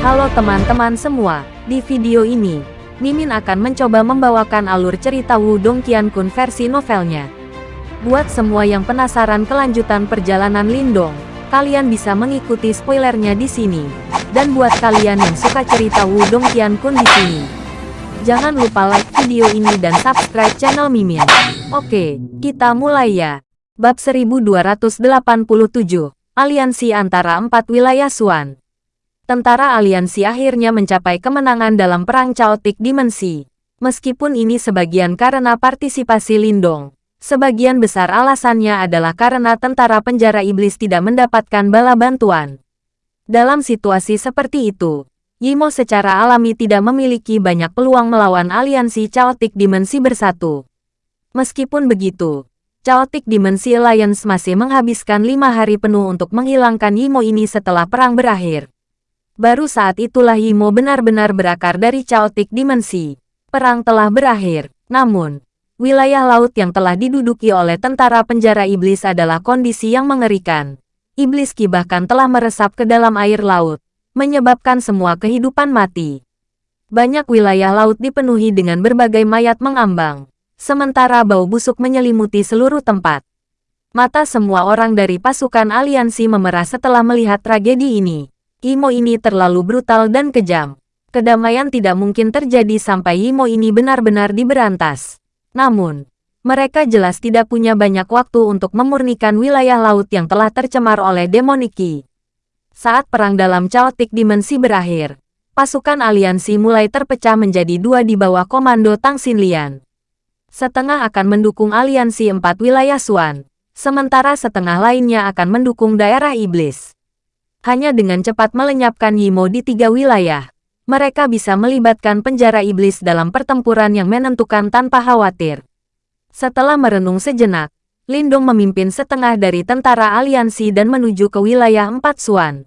Halo teman-teman semua, di video ini, Mimin akan mencoba membawakan alur cerita Wudong Qiankun versi novelnya. Buat semua yang penasaran kelanjutan perjalanan Lindong, kalian bisa mengikuti spoilernya di sini. Dan buat kalian yang suka cerita Wudong Qiankun di sini, jangan lupa like video ini dan subscribe channel Mimin. Oke, kita mulai ya. Bab 1287, Aliansi antara empat wilayah Suan tentara aliansi akhirnya mencapai kemenangan dalam perang caotik dimensi. Meskipun ini sebagian karena partisipasi Lindong, sebagian besar alasannya adalah karena tentara penjara iblis tidak mendapatkan bala bantuan. Dalam situasi seperti itu, Yimo secara alami tidak memiliki banyak peluang melawan aliansi caotik dimensi bersatu. Meskipun begitu, Chaotic Dimensi Alliance masih menghabiskan lima hari penuh untuk menghilangkan Yimo ini setelah perang berakhir. Baru saat itulah Yimo benar-benar berakar dari caotik dimensi. Perang telah berakhir, namun, wilayah laut yang telah diduduki oleh tentara penjara iblis adalah kondisi yang mengerikan. Iblis Ki bahkan telah meresap ke dalam air laut, menyebabkan semua kehidupan mati. Banyak wilayah laut dipenuhi dengan berbagai mayat mengambang, sementara bau busuk menyelimuti seluruh tempat. Mata semua orang dari pasukan aliansi memerah setelah melihat tragedi ini. Imo ini terlalu brutal dan kejam. Kedamaian tidak mungkin terjadi sampai Imo ini benar-benar diberantas. Namun, mereka jelas tidak punya banyak waktu untuk memurnikan wilayah laut yang telah tercemar oleh demon Iki. Saat perang dalam Chaotic Dimensi berakhir, pasukan aliansi mulai terpecah menjadi dua di bawah komando Tang Xinlian. Setengah akan mendukung aliansi empat wilayah Suan, sementara setengah lainnya akan mendukung daerah iblis. Hanya dengan cepat melenyapkan Yimo di tiga wilayah, mereka bisa melibatkan penjara iblis dalam pertempuran yang menentukan tanpa khawatir. Setelah merenung sejenak, Lindong memimpin setengah dari tentara aliansi dan menuju ke wilayah Empat Suan.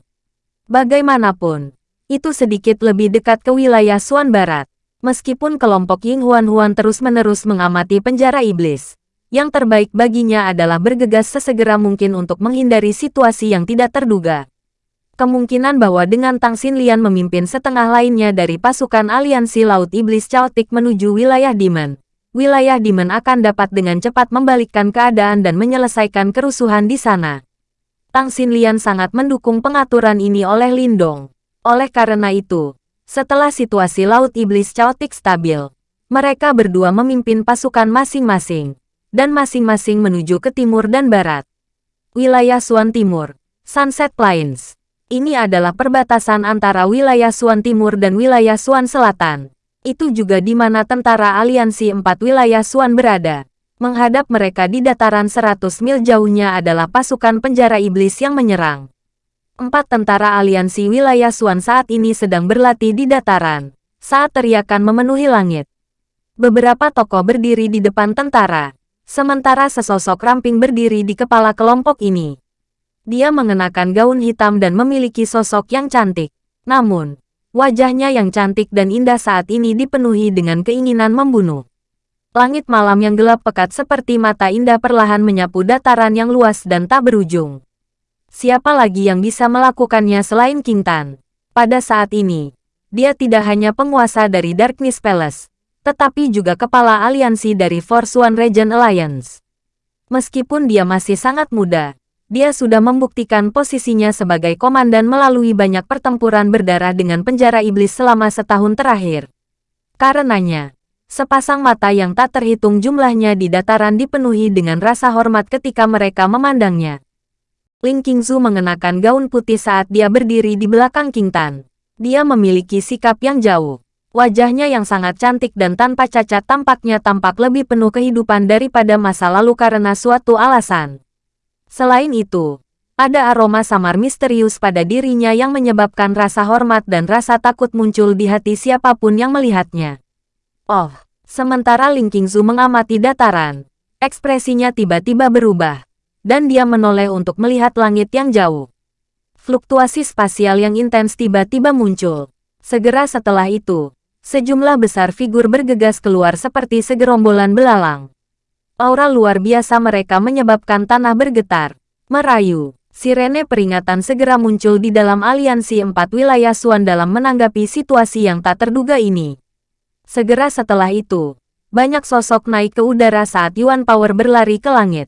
Bagaimanapun, itu sedikit lebih dekat ke wilayah Suan Barat. Meskipun kelompok Ying Huan Huan terus-menerus mengamati penjara iblis, yang terbaik baginya adalah bergegas sesegera mungkin untuk menghindari situasi yang tidak terduga. Kemungkinan bahwa dengan Tang Xinlian memimpin setengah lainnya dari pasukan aliansi Laut Iblis Chaotic menuju wilayah Demon, wilayah Demon akan dapat dengan cepat membalikkan keadaan dan menyelesaikan kerusuhan di sana. Tang Xinlian sangat mendukung pengaturan ini oleh Lindong. Oleh karena itu, setelah situasi Laut Iblis Chaotic stabil, mereka berdua memimpin pasukan masing-masing, dan masing-masing menuju ke timur dan barat. Wilayah Suan Timur, Sunset Plains ini adalah perbatasan antara wilayah Suan Timur dan wilayah Suan Selatan. Itu juga di mana tentara aliansi empat wilayah Suan berada. Menghadap mereka di dataran 100 mil jauhnya adalah pasukan penjara iblis yang menyerang. Empat tentara aliansi wilayah Suan saat ini sedang berlatih di dataran, saat teriakan memenuhi langit. Beberapa tokoh berdiri di depan tentara, sementara sesosok ramping berdiri di kepala kelompok ini. Dia mengenakan gaun hitam dan memiliki sosok yang cantik. Namun, wajahnya yang cantik dan indah saat ini dipenuhi dengan keinginan membunuh. Langit malam yang gelap pekat seperti mata indah perlahan menyapu dataran yang luas dan tak berujung. Siapa lagi yang bisa melakukannya selain King Tan? Pada saat ini, dia tidak hanya penguasa dari Darkness Palace, tetapi juga kepala aliansi dari Force One Region Alliance. Meskipun dia masih sangat muda, dia sudah membuktikan posisinya sebagai komandan melalui banyak pertempuran berdarah dengan penjara iblis selama setahun terakhir. Karenanya, sepasang mata yang tak terhitung jumlahnya di dataran dipenuhi dengan rasa hormat ketika mereka memandangnya. Ling Qingzu mengenakan gaun putih saat dia berdiri di belakang King Tan. Dia memiliki sikap yang jauh. Wajahnya yang sangat cantik dan tanpa cacat tampaknya tampak lebih penuh kehidupan daripada masa lalu karena suatu alasan. Selain itu, ada aroma samar misterius pada dirinya yang menyebabkan rasa hormat dan rasa takut muncul di hati siapa pun yang melihatnya. Oh, sementara Ling Qingzu mengamati dataran, ekspresinya tiba-tiba berubah, dan dia menoleh untuk melihat langit yang jauh. Fluktuasi spasial yang intens tiba-tiba muncul. Segera setelah itu, sejumlah besar figur bergegas keluar seperti segerombolan belalang. Aura luar biasa mereka menyebabkan tanah bergetar, merayu, Sirene peringatan segera muncul di dalam aliansi empat wilayah Suan dalam menanggapi situasi yang tak terduga ini. Segera setelah itu, banyak sosok naik ke udara saat Yuan Power berlari ke langit.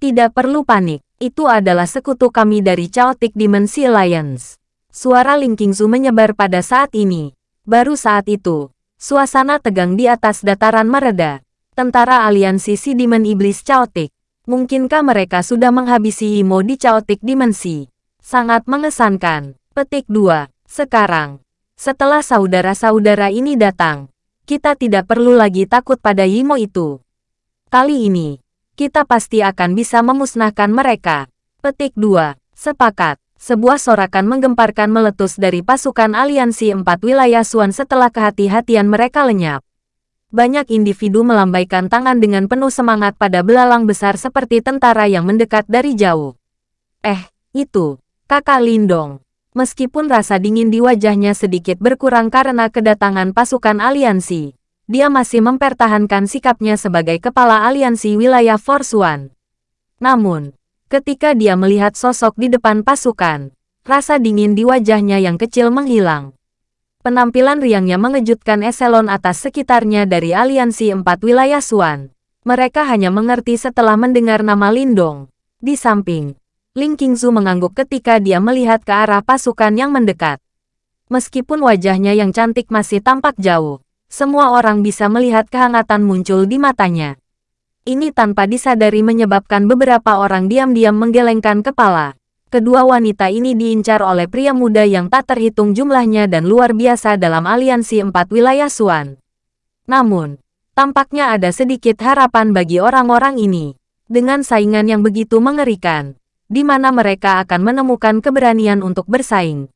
Tidak perlu panik, itu adalah sekutu kami dari Chaotic Dimensi Alliance. Suara Ling Qingzu menyebar pada saat ini. Baru saat itu, suasana tegang di atas dataran mereda. Tentara aliansi si Demon Iblis Chaotic Mungkinkah mereka sudah menghabisi Imo di Chaotic Dimensi? Sangat mengesankan. Petik 2. Sekarang, setelah saudara-saudara ini datang, kita tidak perlu lagi takut pada Imo itu. Kali ini, kita pasti akan bisa memusnahkan mereka. Petik 2. Sepakat. Sebuah sorakan menggemparkan meletus dari pasukan aliansi empat wilayah Suan setelah kehati-hatian mereka lenyap banyak individu melambaikan tangan dengan penuh semangat pada belalang besar seperti tentara yang mendekat dari jauh. Eh, itu, kakak Lindong. Meskipun rasa dingin di wajahnya sedikit berkurang karena kedatangan pasukan aliansi, dia masih mempertahankan sikapnya sebagai kepala aliansi wilayah Force One. Namun, ketika dia melihat sosok di depan pasukan, rasa dingin di wajahnya yang kecil menghilang. Penampilan riangnya mengejutkan eselon atas sekitarnya dari aliansi empat wilayah Suan. Mereka hanya mengerti setelah mendengar nama Lindong. Di samping, Ling Qingzu mengangguk ketika dia melihat ke arah pasukan yang mendekat. Meskipun wajahnya yang cantik masih tampak jauh, semua orang bisa melihat kehangatan muncul di matanya. Ini tanpa disadari menyebabkan beberapa orang diam-diam menggelengkan kepala. Kedua wanita ini diincar oleh pria muda yang tak terhitung jumlahnya dan luar biasa dalam aliansi empat wilayah Suan. Namun, tampaknya ada sedikit harapan bagi orang-orang ini. Dengan saingan yang begitu mengerikan, di mana mereka akan menemukan keberanian untuk bersaing.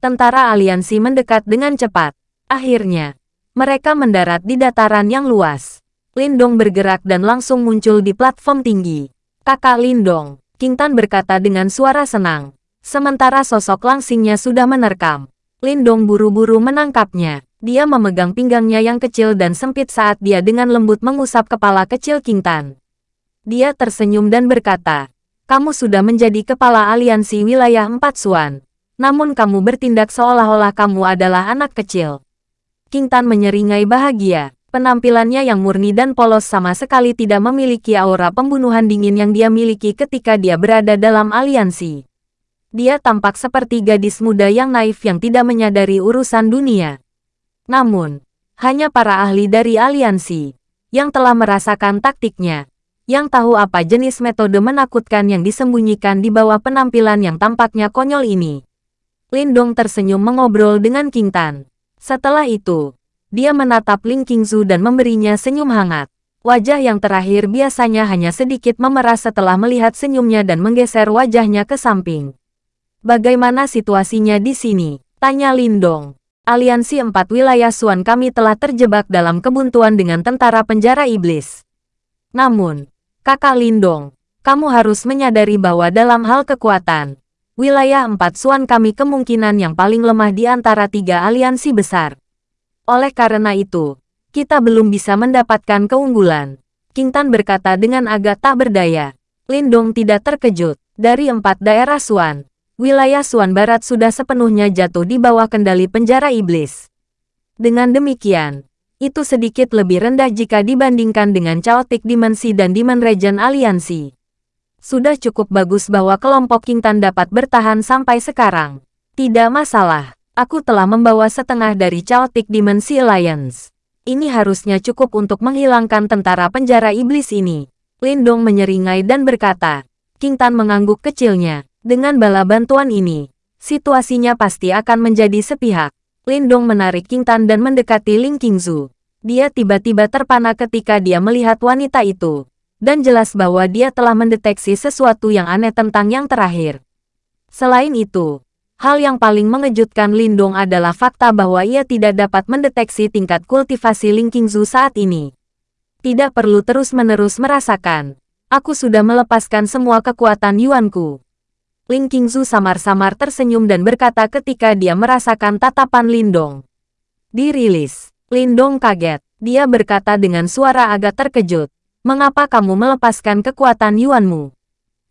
Tentara aliansi mendekat dengan cepat. Akhirnya, mereka mendarat di dataran yang luas. Lindong bergerak dan langsung muncul di platform tinggi. Kakak Lindong, King Tan berkata dengan suara senang. Sementara sosok langsingnya sudah menerkam. Lindong buru-buru menangkapnya. Dia memegang pinggangnya yang kecil dan sempit saat dia dengan lembut mengusap kepala kecil King Tan. Dia tersenyum dan berkata, kamu sudah menjadi kepala aliansi wilayah Empat Suan. Namun kamu bertindak seolah-olah kamu adalah anak kecil. King Tan menyeringai bahagia. Penampilannya yang murni dan polos sama sekali tidak memiliki aura pembunuhan dingin yang dia miliki ketika dia berada dalam aliansi. Dia tampak seperti gadis muda yang naif yang tidak menyadari urusan dunia. Namun, hanya para ahli dari aliansi yang telah merasakan taktiknya, yang tahu apa jenis metode menakutkan yang disembunyikan di bawah penampilan yang tampaknya konyol ini. Lindong tersenyum mengobrol dengan King Tan. Setelah itu, dia menatap Ling Qingzu dan memberinya senyum hangat. Wajah yang terakhir biasanya hanya sedikit memeras setelah melihat senyumnya dan menggeser wajahnya ke samping. Bagaimana situasinya di sini? Tanya Lindong. Aliansi empat wilayah Suan kami telah terjebak dalam kebuntuan dengan tentara penjara iblis. Namun, kakak Lindong, kamu harus menyadari bahwa dalam hal kekuatan, wilayah empat Suan kami kemungkinan yang paling lemah di antara tiga aliansi besar. Oleh karena itu, kita belum bisa mendapatkan keunggulan. King Tan berkata dengan agak tak berdaya. Lindong tidak terkejut. Dari empat daerah Suan, wilayah Suan Barat sudah sepenuhnya jatuh di bawah kendali penjara iblis. Dengan demikian, itu sedikit lebih rendah jika dibandingkan dengan Chaotic Dimensi dan Demon Region Aliansi. Sudah cukup bagus bahwa kelompok King Tan dapat bertahan sampai sekarang. Tidak masalah. Aku telah membawa setengah dari Chaotic Dimensi Alliance. Ini harusnya cukup untuk menghilangkan tentara penjara iblis ini. Lindong menyeringai dan berkata, King Tan mengangguk kecilnya. Dengan bala bantuan ini, situasinya pasti akan menjadi sepihak. Lindong menarik King Tan dan mendekati Ling Qingzu. Dia tiba-tiba terpana ketika dia melihat wanita itu. Dan jelas bahwa dia telah mendeteksi sesuatu yang aneh tentang yang terakhir. Selain itu, Hal yang paling mengejutkan Lindong adalah fakta bahwa ia tidak dapat mendeteksi tingkat kultivasi Ling Qingzu saat ini. Tidak perlu terus-menerus merasakan. Aku sudah melepaskan semua kekuatan Yuanku. Ling Qingzu samar-samar tersenyum dan berkata ketika dia merasakan tatapan Lindong. Dirilis. Lindong kaget. Dia berkata dengan suara agak terkejut. Mengapa kamu melepaskan kekuatan Yuanmu?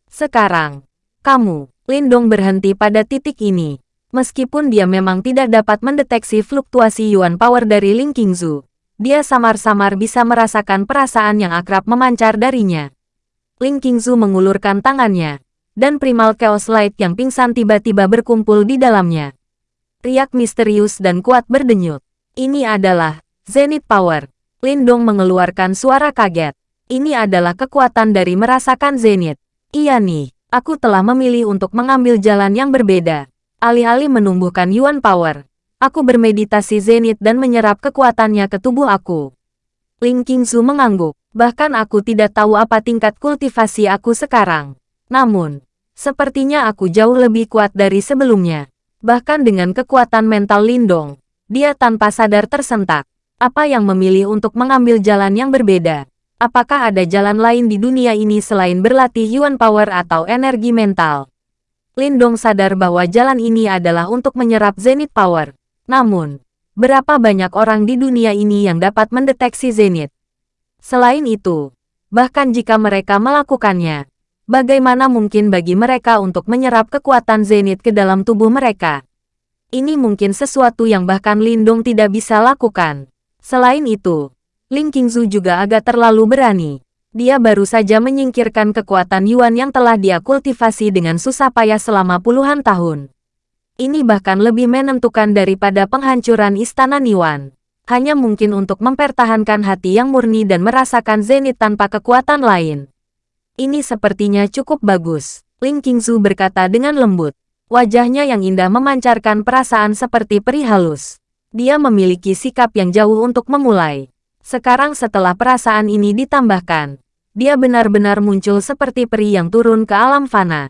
Sekarang, Kamu, Lindong berhenti pada titik ini. Meskipun dia memang tidak dapat mendeteksi fluktuasi Yuan Power dari Ling Qingzu, dia samar-samar bisa merasakan perasaan yang akrab memancar darinya. Ling Qingzu mengulurkan tangannya, dan Primal Chaos Light yang pingsan tiba-tiba berkumpul di dalamnya. Riak misterius dan kuat berdenyut. Ini adalah Zenith Power. Lindong mengeluarkan suara kaget. Ini adalah kekuatan dari merasakan Zenith. Iya nih, aku telah memilih untuk mengambil jalan yang berbeda. Alih-alih menumbuhkan Yuan Power, aku bermeditasi Zenith dan menyerap kekuatannya ke tubuh aku. Ling Qingzu mengangguk. Bahkan aku tidak tahu apa tingkat kultivasi aku sekarang. Namun, sepertinya aku jauh lebih kuat dari sebelumnya. Bahkan dengan kekuatan mental Lindong, dia tanpa sadar tersentak. Apa yang memilih untuk mengambil jalan yang berbeda? Apakah ada jalan lain di dunia ini selain berlatih Yuan Power atau energi mental? Lindong sadar bahwa jalan ini adalah untuk menyerap Zenith Power. Namun, berapa banyak orang di dunia ini yang dapat mendeteksi Zenith? Selain itu, bahkan jika mereka melakukannya, bagaimana mungkin bagi mereka untuk menyerap kekuatan Zenith ke dalam tubuh mereka? Ini mungkin sesuatu yang bahkan Lindong tidak bisa lakukan. Selain itu, Ling Qingzu juga agak terlalu berani. Dia baru saja menyingkirkan kekuatan Yuan yang telah dia kultivasi dengan susah payah selama puluhan tahun. Ini bahkan lebih menentukan daripada penghancuran istana Niwan. Hanya mungkin untuk mempertahankan hati yang murni dan merasakan zenit tanpa kekuatan lain. Ini sepertinya cukup bagus, Ling Qingzu berkata dengan lembut. Wajahnya yang indah memancarkan perasaan seperti peri halus. Dia memiliki sikap yang jauh untuk memulai. Sekarang setelah perasaan ini ditambahkan, dia benar-benar muncul seperti peri yang turun ke alam fana.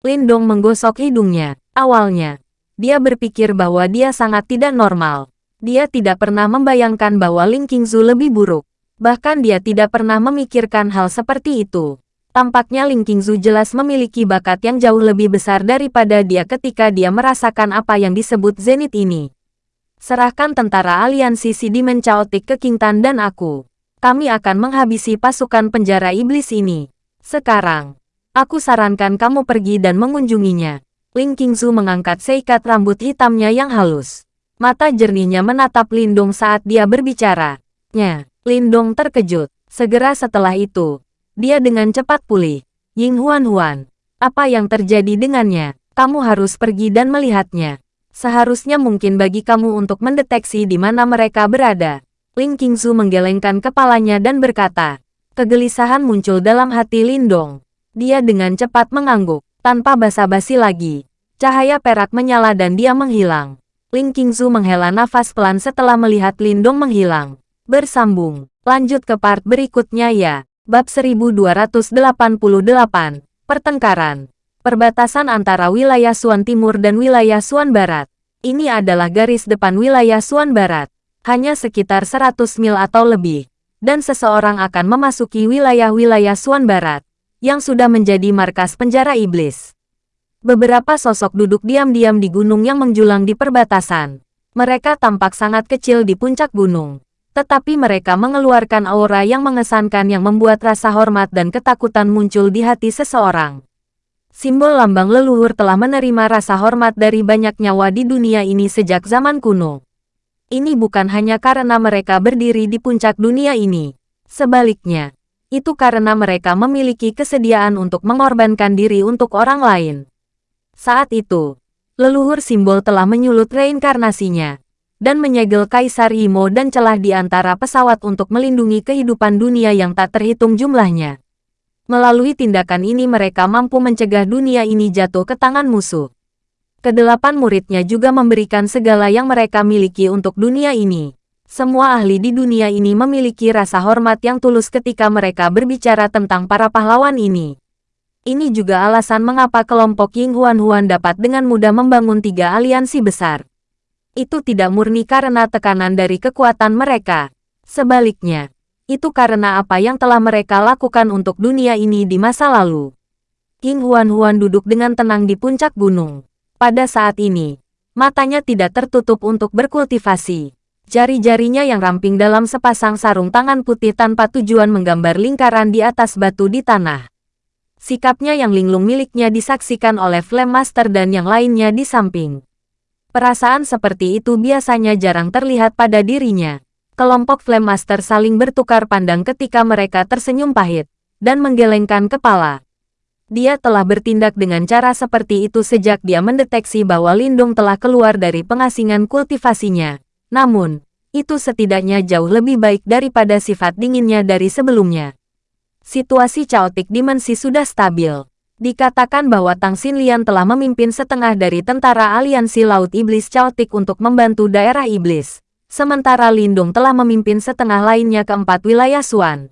Lindong menggosok hidungnya. Awalnya, dia berpikir bahwa dia sangat tidak normal. Dia tidak pernah membayangkan bahwa Ling Qingzu lebih buruk. Bahkan dia tidak pernah memikirkan hal seperti itu. Tampaknya Ling Qingzu jelas memiliki bakat yang jauh lebih besar daripada dia ketika dia merasakan apa yang disebut zenith ini. Serahkan tentara aliansi Sidimen Chaotic ke King Tan dan aku. Kami akan menghabisi pasukan penjara iblis ini. Sekarang, aku sarankan kamu pergi dan mengunjunginya. Ling Qingzu mengangkat seikat rambut hitamnya yang halus. Mata jernihnya menatap Lindong saat dia berbicara. Nya, Lindong terkejut. Segera setelah itu, dia dengan cepat pulih. Ying Huan Huan, apa yang terjadi dengannya? Kamu harus pergi dan melihatnya. Seharusnya mungkin bagi kamu untuk mendeteksi di mana mereka berada. Ling Qingzu menggelengkan kepalanya dan berkata. Kegelisahan muncul dalam hati Lindong. Dia dengan cepat mengangguk, tanpa basa-basi lagi. Cahaya perak menyala dan dia menghilang. Ling Qingzu menghela nafas pelan setelah melihat Lindong menghilang. Bersambung, lanjut ke part berikutnya ya. Bab 1288, Pertengkaran perbatasan antara wilayah Suan Timur dan wilayah Suan Barat. Ini adalah garis depan wilayah Suan Barat, hanya sekitar 100 mil atau lebih, dan seseorang akan memasuki wilayah-wilayah Suan Barat, yang sudah menjadi markas penjara iblis. Beberapa sosok duduk diam-diam di gunung yang menjulang di perbatasan. Mereka tampak sangat kecil di puncak gunung, tetapi mereka mengeluarkan aura yang mengesankan yang membuat rasa hormat dan ketakutan muncul di hati seseorang. Simbol lambang leluhur telah menerima rasa hormat dari banyak nyawa di dunia ini sejak zaman kuno. Ini bukan hanya karena mereka berdiri di puncak dunia ini. Sebaliknya, itu karena mereka memiliki kesediaan untuk mengorbankan diri untuk orang lain. Saat itu, leluhur simbol telah menyulut reinkarnasinya dan menyegel Kaisar Imo dan celah di antara pesawat untuk melindungi kehidupan dunia yang tak terhitung jumlahnya. Melalui tindakan ini mereka mampu mencegah dunia ini jatuh ke tangan musuh. Kedelapan muridnya juga memberikan segala yang mereka miliki untuk dunia ini. Semua ahli di dunia ini memiliki rasa hormat yang tulus ketika mereka berbicara tentang para pahlawan ini. Ini juga alasan mengapa kelompok Ying Huan Huan dapat dengan mudah membangun tiga aliansi besar. Itu tidak murni karena tekanan dari kekuatan mereka. Sebaliknya, itu karena apa yang telah mereka lakukan untuk dunia ini di masa lalu. King Huan-Huan duduk dengan tenang di puncak gunung. Pada saat ini, matanya tidak tertutup untuk berkultivasi. Jari-jarinya yang ramping dalam sepasang sarung tangan putih tanpa tujuan menggambar lingkaran di atas batu di tanah. Sikapnya yang linglung miliknya disaksikan oleh Flame Master dan yang lainnya di samping. Perasaan seperti itu biasanya jarang terlihat pada dirinya. Kelompok Flame Master saling bertukar pandang ketika mereka tersenyum pahit dan menggelengkan kepala. Dia telah bertindak dengan cara seperti itu sejak dia mendeteksi bahwa Lindung telah keluar dari pengasingan kultivasinya. Namun, itu setidaknya jauh lebih baik daripada sifat dinginnya dari sebelumnya. Situasi caotik dimensi sudah stabil. Dikatakan bahwa Tang Xinlian telah memimpin setengah dari tentara aliansi Laut Iblis Caotik untuk membantu daerah iblis. Sementara Lindung telah memimpin setengah lainnya ke empat wilayah Suan.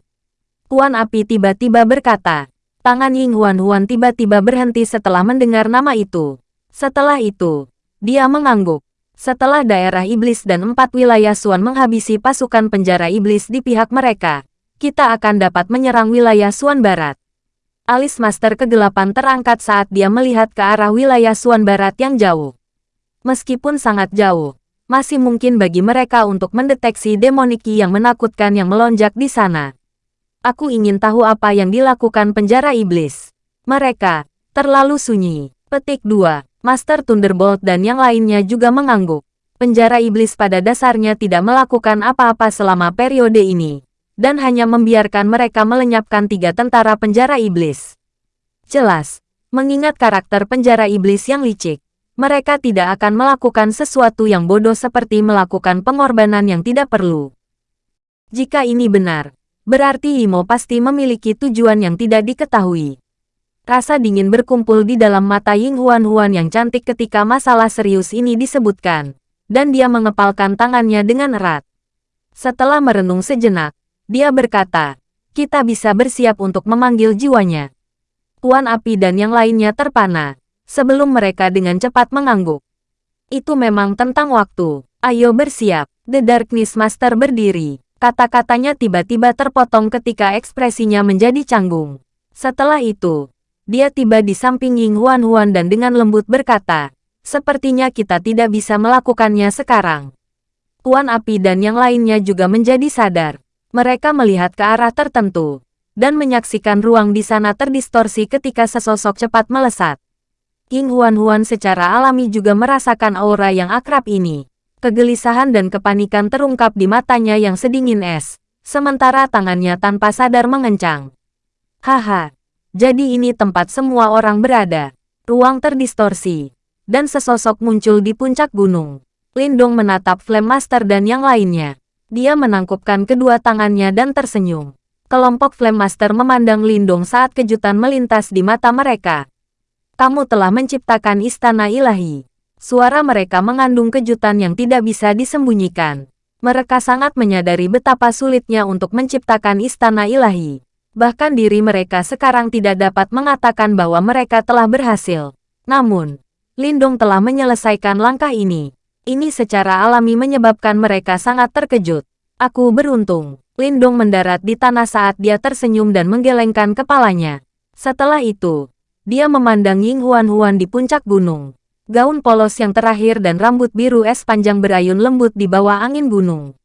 Tuan Api tiba-tiba berkata, Tangan Ying Huan Huan tiba-tiba berhenti setelah mendengar nama itu. Setelah itu, dia mengangguk. Setelah daerah iblis dan empat wilayah Suan menghabisi pasukan penjara iblis di pihak mereka, kita akan dapat menyerang wilayah Suan Barat. Alis Master Kegelapan terangkat saat dia melihat ke arah wilayah Suan Barat yang jauh. Meskipun sangat jauh, masih mungkin bagi mereka untuk mendeteksi demoniki yang menakutkan yang melonjak di sana. Aku ingin tahu apa yang dilakukan penjara iblis. Mereka, terlalu sunyi. Petik 2. Master Thunderbolt dan yang lainnya juga mengangguk. Penjara iblis pada dasarnya tidak melakukan apa-apa selama periode ini. Dan hanya membiarkan mereka melenyapkan tiga tentara penjara iblis. Jelas, mengingat karakter penjara iblis yang licik, mereka tidak akan melakukan sesuatu yang bodoh seperti melakukan pengorbanan yang tidak perlu. Jika ini benar, Berarti Imo pasti memiliki tujuan yang tidak diketahui. Rasa dingin berkumpul di dalam mata Ying Huan Huan yang cantik ketika masalah serius ini disebutkan, dan dia mengepalkan tangannya dengan erat. Setelah merenung sejenak, dia berkata, kita bisa bersiap untuk memanggil jiwanya. Tuan Api dan yang lainnya terpana, sebelum mereka dengan cepat mengangguk. Itu memang tentang waktu. Ayo bersiap. The Darkness Master berdiri. Kata-katanya tiba-tiba terpotong ketika ekspresinya menjadi canggung. Setelah itu, dia tiba di samping Ying Huan Huan dan dengan lembut berkata, sepertinya kita tidak bisa melakukannya sekarang. Tuan Api dan yang lainnya juga menjadi sadar. Mereka melihat ke arah tertentu, dan menyaksikan ruang di sana terdistorsi ketika sesosok cepat melesat. King Huan Huan secara alami juga merasakan aura yang akrab ini. Kegelisahan dan kepanikan terungkap di matanya yang sedingin es, sementara tangannya tanpa sadar mengencang. Haha, jadi ini tempat semua orang berada. Ruang terdistorsi. Dan sesosok muncul di puncak gunung. Lindong menatap Flame Master dan yang lainnya. Dia menangkupkan kedua tangannya dan tersenyum. Kelompok Flame Master memandang Lindong saat kejutan melintas di mata mereka. Kamu telah menciptakan istana ilahi. Suara mereka mengandung kejutan yang tidak bisa disembunyikan. Mereka sangat menyadari betapa sulitnya untuk menciptakan istana ilahi. Bahkan diri mereka sekarang tidak dapat mengatakan bahwa mereka telah berhasil. Namun, Lindong telah menyelesaikan langkah ini. Ini secara alami menyebabkan mereka sangat terkejut. Aku beruntung. Lindong mendarat di tanah saat dia tersenyum dan menggelengkan kepalanya. Setelah itu, dia memandang Ying Huan Huan di puncak gunung. Gaun polos yang terakhir dan rambut biru es panjang berayun lembut di bawah angin gunung.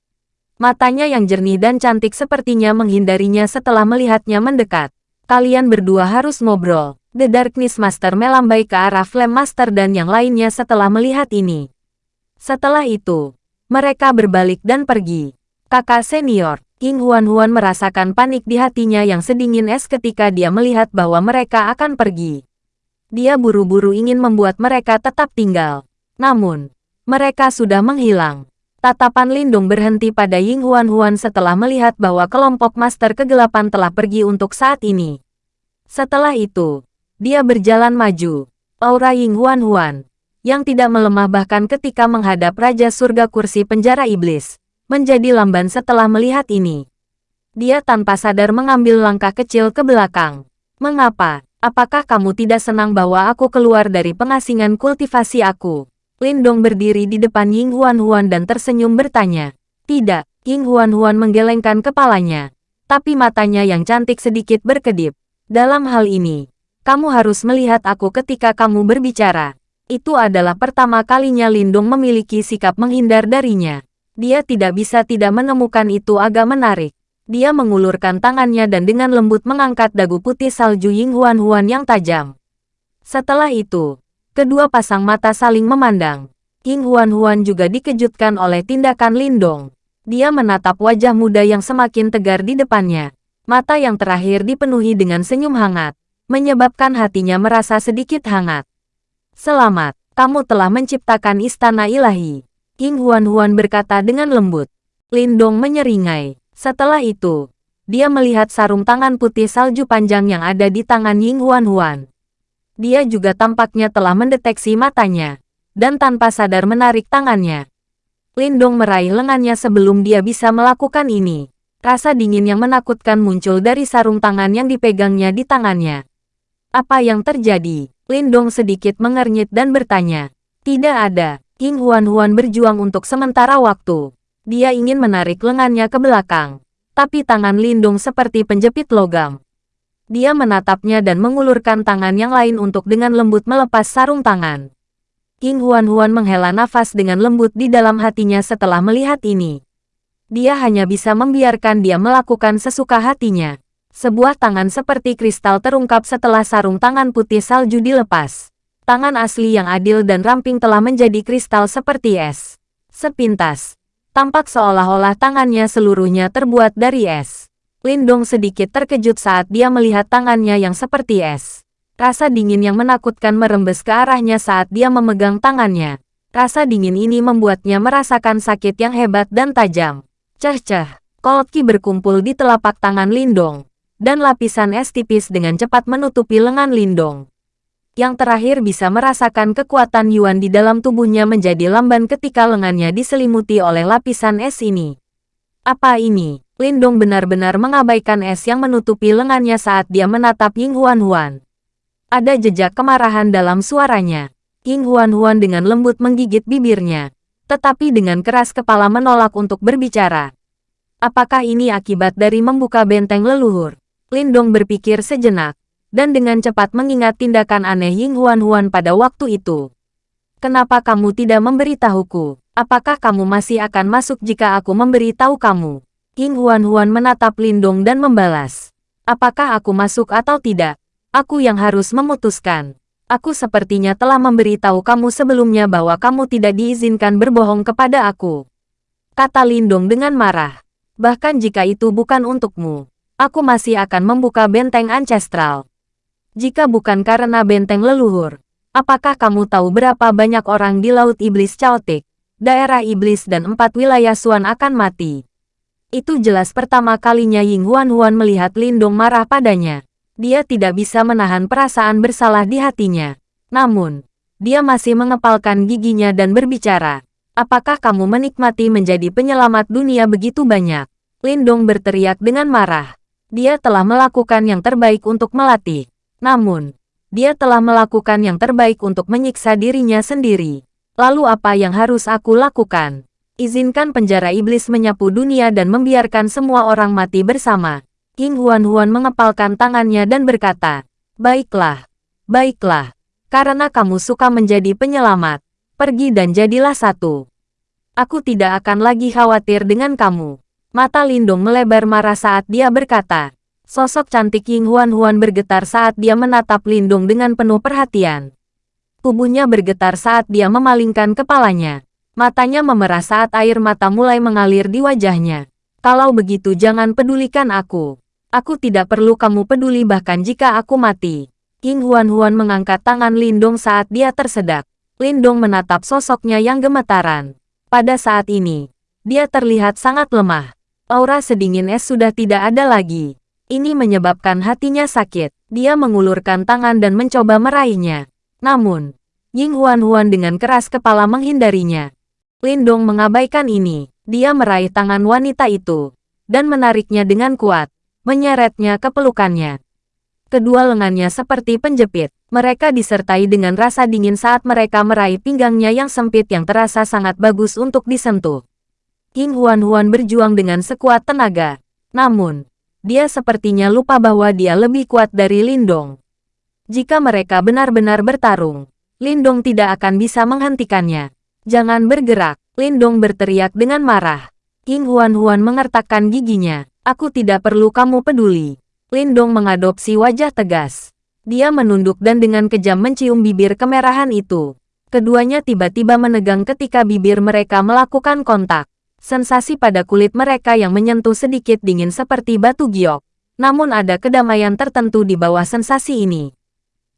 Matanya yang jernih dan cantik sepertinya menghindarinya setelah melihatnya mendekat. Kalian berdua harus ngobrol. The Darkness Master melambai ke arah Flame Master dan yang lainnya setelah melihat ini. Setelah itu, mereka berbalik dan pergi. Kakak senior, King Huan Huan merasakan panik di hatinya yang sedingin es ketika dia melihat bahwa mereka akan pergi. Dia buru-buru ingin membuat mereka tetap tinggal. Namun, mereka sudah menghilang. Tatapan Lindung berhenti pada Ying Huan Huan setelah melihat bahwa kelompok Master Kegelapan telah pergi untuk saat ini. Setelah itu, dia berjalan maju. Aura Ying Huan Huan, yang tidak melemah bahkan ketika menghadap Raja Surga Kursi Penjara Iblis, menjadi lamban setelah melihat ini. Dia tanpa sadar mengambil langkah kecil ke belakang. Mengapa? Apakah kamu tidak senang bahwa aku keluar dari pengasingan kultivasi aku? Lindong berdiri di depan Ying Huan Huan dan tersenyum bertanya. Tidak, Ying Huan Huan menggelengkan kepalanya. Tapi matanya yang cantik sedikit berkedip. Dalam hal ini, kamu harus melihat aku ketika kamu berbicara. Itu adalah pertama kalinya Lindong memiliki sikap menghindar darinya. Dia tidak bisa tidak menemukan itu agak menarik. Dia mengulurkan tangannya dan dengan lembut mengangkat dagu putih salju Ying Huan Huan yang tajam. Setelah itu, kedua pasang mata saling memandang. Ying Huan Huan juga dikejutkan oleh tindakan Lindong. Dia menatap wajah muda yang semakin tegar di depannya. Mata yang terakhir dipenuhi dengan senyum hangat, menyebabkan hatinya merasa sedikit hangat. Selamat, kamu telah menciptakan istana ilahi. King Huan-Huan berkata dengan lembut. Lindong menyeringai. Setelah itu, dia melihat sarung tangan putih salju panjang yang ada di tangan Ying Huan-Huan. Dia juga tampaknya telah mendeteksi matanya, dan tanpa sadar menarik tangannya. Lindong meraih lengannya sebelum dia bisa melakukan ini. Rasa dingin yang menakutkan muncul dari sarung tangan yang dipegangnya di tangannya. Apa yang terjadi? Lindong sedikit mengernyit dan bertanya. Tidak ada. King Huan-Huan berjuang untuk sementara waktu. Dia ingin menarik lengannya ke belakang. Tapi tangan Lindong seperti penjepit logam. Dia menatapnya dan mengulurkan tangan yang lain untuk dengan lembut melepas sarung tangan. King Huan-Huan menghela nafas dengan lembut di dalam hatinya setelah melihat ini. Dia hanya bisa membiarkan dia melakukan sesuka hatinya. Sebuah tangan seperti kristal terungkap setelah sarung tangan putih salju dilepas. Tangan asli yang adil dan ramping telah menjadi kristal seperti es. Sepintas, tampak seolah-olah tangannya seluruhnya terbuat dari es. Lindong sedikit terkejut saat dia melihat tangannya yang seperti es. Rasa dingin yang menakutkan merembes ke arahnya saat dia memegang tangannya. Rasa dingin ini membuatnya merasakan sakit yang hebat dan tajam. Ceh-ceh, Kolki berkumpul di telapak tangan Lindong dan lapisan es tipis dengan cepat menutupi lengan Lindong. Yang terakhir bisa merasakan kekuatan Yuan di dalam tubuhnya menjadi lamban ketika lengannya diselimuti oleh lapisan es ini. Apa ini? Lindong benar-benar mengabaikan es yang menutupi lengannya saat dia menatap Ying Huan Huan. Ada jejak kemarahan dalam suaranya. Ying Huan Huan dengan lembut menggigit bibirnya, tetapi dengan keras kepala menolak untuk berbicara. Apakah ini akibat dari membuka benteng leluhur? Lindong berpikir sejenak, dan dengan cepat mengingat tindakan aneh Ying Huan Huan pada waktu itu. Kenapa kamu tidak memberitahuku? Apakah kamu masih akan masuk jika aku memberitahu kamu? Ying Huan Huan menatap Lindong dan membalas. Apakah aku masuk atau tidak? Aku yang harus memutuskan. Aku sepertinya telah memberitahu kamu sebelumnya bahwa kamu tidak diizinkan berbohong kepada aku. Kata Lindong dengan marah. Bahkan jika itu bukan untukmu aku masih akan membuka benteng ancestral. Jika bukan karena benteng leluhur, apakah kamu tahu berapa banyak orang di Laut Iblis Chaotic, daerah iblis dan empat wilayah Suan akan mati? Itu jelas pertama kalinya Ying Huan Huan melihat Lindong marah padanya. Dia tidak bisa menahan perasaan bersalah di hatinya. Namun, dia masih mengepalkan giginya dan berbicara. Apakah kamu menikmati menjadi penyelamat dunia begitu banyak? Lindong berteriak dengan marah. Dia telah melakukan yang terbaik untuk melatih. Namun, dia telah melakukan yang terbaik untuk menyiksa dirinya sendiri. Lalu apa yang harus aku lakukan? Izinkan penjara iblis menyapu dunia dan membiarkan semua orang mati bersama. King Huan Huan mengepalkan tangannya dan berkata, Baiklah, baiklah, karena kamu suka menjadi penyelamat, pergi dan jadilah satu. Aku tidak akan lagi khawatir dengan kamu. Mata Lindong melebar marah saat dia berkata. Sosok cantik Ying Huan Huan bergetar saat dia menatap Lindong dengan penuh perhatian. Tubuhnya bergetar saat dia memalingkan kepalanya. Matanya memerah saat air mata mulai mengalir di wajahnya. Kalau begitu jangan pedulikan aku. Aku tidak perlu kamu peduli bahkan jika aku mati. King Huan Huan mengangkat tangan Lindong saat dia tersedak. Lindong menatap sosoknya yang gemetaran. Pada saat ini, dia terlihat sangat lemah. Aura sedingin es sudah tidak ada lagi. Ini menyebabkan hatinya sakit. Dia mengulurkan tangan dan mencoba meraihnya. Namun, Ying Huan Huan dengan keras kepala menghindarinya. Lindong mengabaikan ini. Dia meraih tangan wanita itu dan menariknya dengan kuat, menyeretnya ke pelukannya. Kedua lengannya seperti penjepit. Mereka disertai dengan rasa dingin saat mereka meraih pinggangnya yang sempit yang terasa sangat bagus untuk disentuh. King Huan-Huan berjuang dengan sekuat tenaga. Namun, dia sepertinya lupa bahwa dia lebih kuat dari Lindong. Jika mereka benar-benar bertarung, Lindong tidak akan bisa menghentikannya. Jangan bergerak, Lindong berteriak dengan marah. King Huan-Huan mengertakkan giginya. Aku tidak perlu kamu peduli. Lindong mengadopsi wajah tegas. Dia menunduk dan dengan kejam mencium bibir kemerahan itu. Keduanya tiba-tiba menegang ketika bibir mereka melakukan kontak. Sensasi pada kulit mereka yang menyentuh sedikit dingin seperti batu giok. Namun ada kedamaian tertentu di bawah sensasi ini.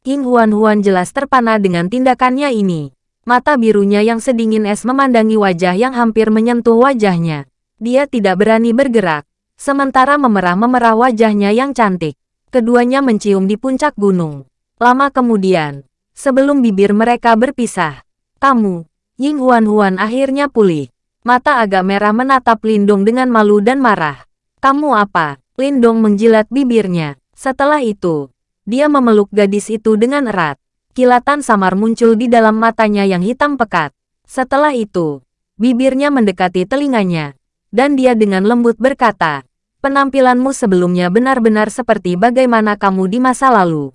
King Huan-Huan jelas terpana dengan tindakannya ini. Mata birunya yang sedingin es memandangi wajah yang hampir menyentuh wajahnya. Dia tidak berani bergerak, sementara memerah-memerah wajahnya yang cantik. Keduanya mencium di puncak gunung. Lama kemudian, Sebelum bibir mereka berpisah, kamu, Ying Huan-Huan akhirnya pulih. Mata agak merah menatap Lindong dengan malu dan marah. Kamu apa? Lindong menjilat bibirnya. Setelah itu, dia memeluk gadis itu dengan erat. Kilatan samar muncul di dalam matanya yang hitam pekat. Setelah itu, bibirnya mendekati telinganya. Dan dia dengan lembut berkata, penampilanmu sebelumnya benar-benar seperti bagaimana kamu di masa lalu.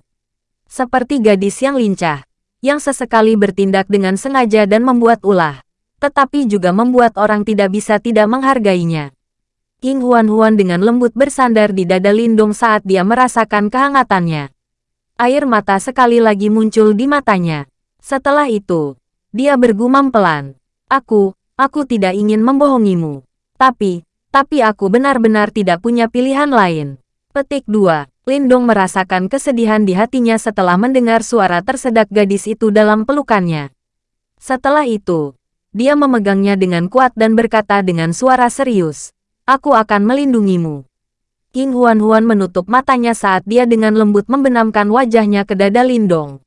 Seperti gadis yang lincah, yang sesekali bertindak dengan sengaja dan membuat ulah, tetapi juga membuat orang tidak bisa tidak menghargainya. King Huan-Huan dengan lembut bersandar di dada Lindong saat dia merasakan kehangatannya. Air mata sekali lagi muncul di matanya. Setelah itu, dia bergumam pelan. Aku, aku tidak ingin membohongimu. Tapi, tapi aku benar-benar tidak punya pilihan lain. Petik 2. Lindong merasakan kesedihan di hatinya setelah mendengar suara tersedak gadis itu dalam pelukannya. Setelah itu, dia memegangnya dengan kuat dan berkata dengan suara serius, Aku akan melindungimu. King Huan-Huan menutup matanya saat dia dengan lembut membenamkan wajahnya ke dada Lindong.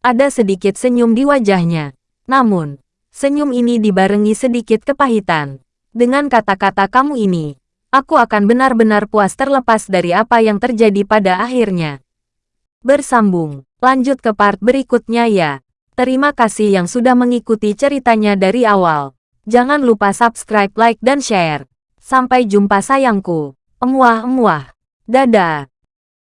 Ada sedikit senyum di wajahnya. Namun, senyum ini dibarengi sedikit kepahitan. Dengan kata-kata kamu ini, Aku akan benar-benar puas terlepas dari apa yang terjadi pada akhirnya. Bersambung, lanjut ke part berikutnya ya. Terima kasih yang sudah mengikuti ceritanya dari awal. Jangan lupa subscribe, like, dan share. Sampai jumpa sayangku. Emuah-emuah. Dadah.